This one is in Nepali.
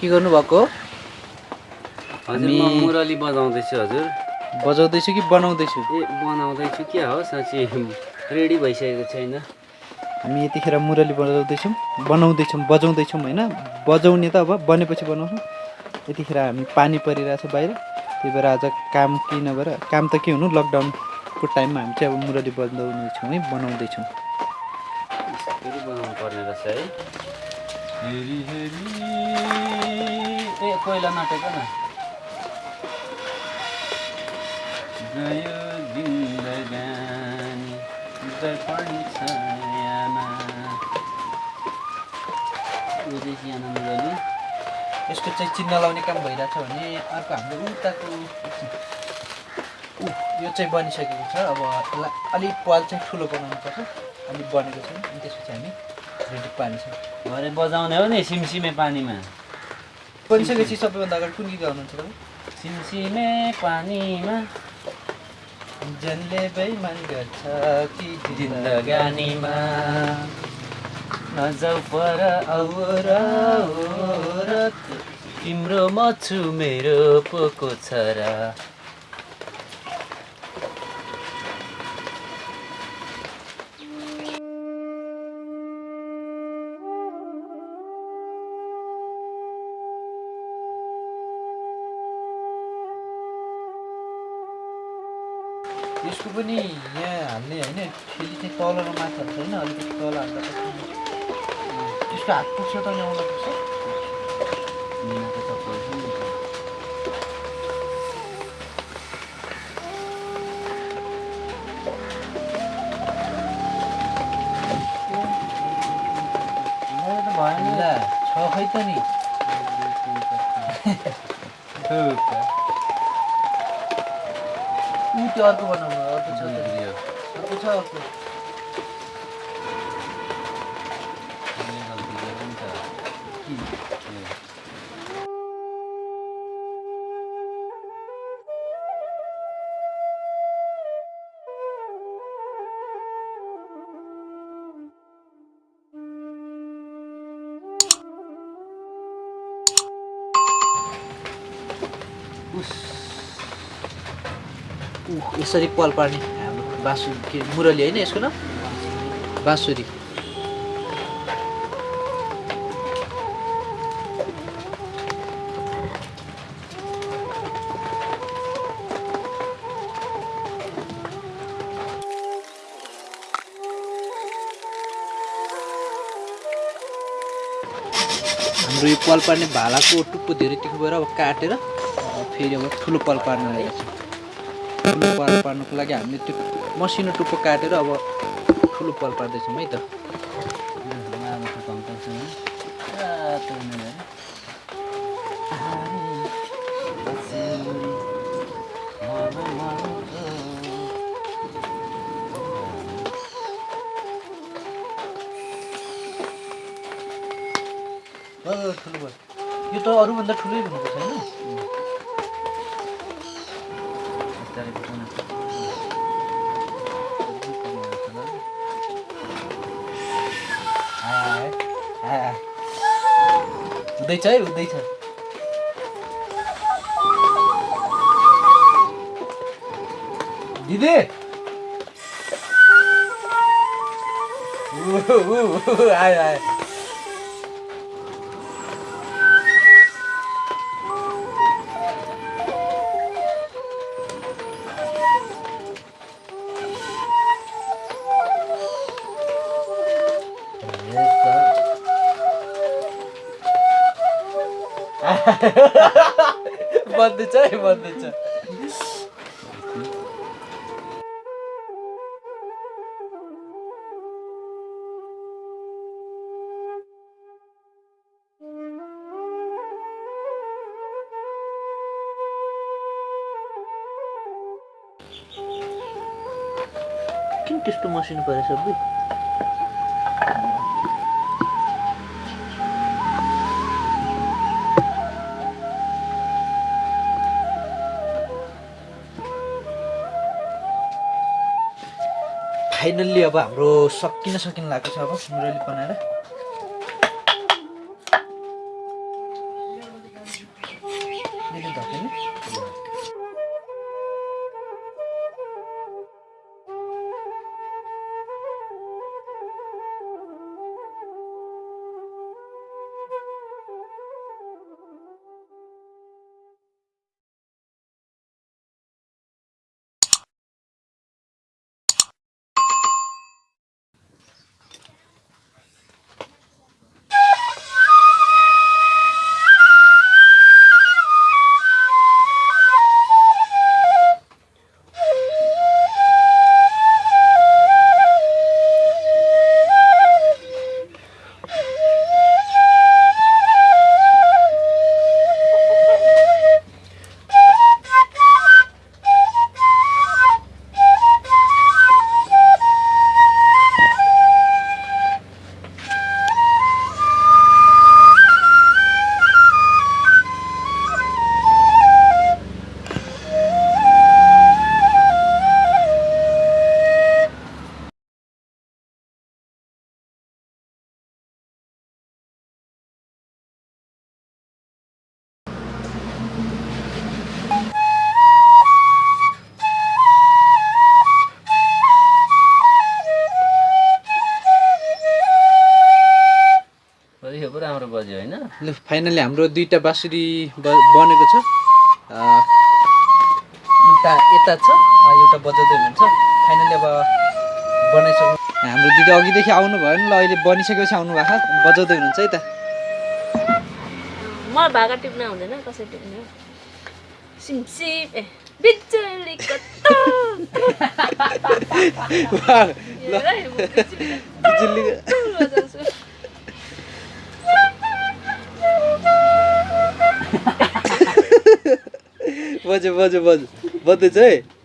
के गर्नुभएको? हजुर म हामी- मुरली बजाउँदैछु हजुर। बजाउँदैछु कि बनाउँदैछु? ए बनाउँदैछु क्या हो साँच्ची रेडी भइसकेको छैन। हामी यतिखेर मुरली बजाउँदैछौँ बनाउँदैछौँ बजाउँदैछौँ होइन? बजाउने त अब बनेपछि बनाउँछौँ। यतिखेर हामी पानी परिरहेछ बाहिर त्यही भएर आज काम किन भएर काम त के हुनु? लकडाउनको टाइममा हामी चाहिँ अब मुरली बजाउँदैछौँ है बनाउँदैछौँ। बनाउनु पर्ने रहेछ है। हेरी हेरी। ए कोइला नटेको न। गयो यसको चाहिँ चिन्ह लाउने काम भइरहेछ भने अर्को हाम्रो उताको यो चाहिँ बनिसकेको छ। अब यसलाई अलिक पाल चाहिँ ठुलो बनाउनुपर्छ अलिक बनेको छ। अनि त्यसपछि हामी रेडी पार्नेछौँ। भरे बजाउने हो नि सिमसिमे पानीमा। बनिसकेपछि सबैभन्दा अगाडि कुन गीत गाउनुहुन्छ तपाईँ? सिमसिमे पानीमा। जनले बेइमान गर्छ कि जिन्दगानीमा। नजाउ पर औरत तिम्रो म छु मेरो पोको छोरा। यसको पनि यहाँ हाल्ने होइन फेरि चाहिँ तल र माथि हाल्छ होइन अलिकति तल हाल्दा त्यसको हात पुग्छ त नि आउन पुग्छ। भएन। ला छ खै त नि। 굶게 한동안 하면 어떤 차들이요? 어떤 차 갖고? 그냥 그게 혼자 힘. 예. 우스. यसरी पल पार्ने हाम्रो बाँसु के मुरली होइन यसको नाम? बाँसुरी। हाम्रो यो पल पार्ने भालाको टुप्पो धेरै तिखो भएर अब काटेर फेरि अब ठुलो पल पार्न लागेको छ ठुलो पल पार्नुको लागि हामीले त्यो मसिनो टुप्पो काटेर अब ठुलो पल पार्दैछौँ है त। ठुलो भयो यो त अरूभन्दा ठुलै हुनुपर्छ होइन हाय, हाय। हुँदैछ है हुँदैछ दिदी आयो आयो बन्दैछ है बन्दैछ किन त्यस्तो मसिनो परेछ सबै फाइनल्ली अब हाम्रो सकिन सकिन लागेको छ अब मुरली बनाएर। पो राम्रो बज्यो होइन? ल फाइनली हाम्रो दुईवटा बाँसुरी ब- बनेको छ। एउटा यता छ एउटा बजाउँदै हुनुहुन्छ। फाइनली अब बनाइसक्नु। हाम्रो दिदी अघिदेखि आउनु भयो नि ल अहिले बनिसकेपछि आउनु भएको छ बजाउँदै हुनुहुन्छ है त। मलाई भाका टिप्न आउँदैन कसरी टिप्ने? सिमसिम ए म बिजुली बज्यो बज्यो बज्यो। बज्दैछ है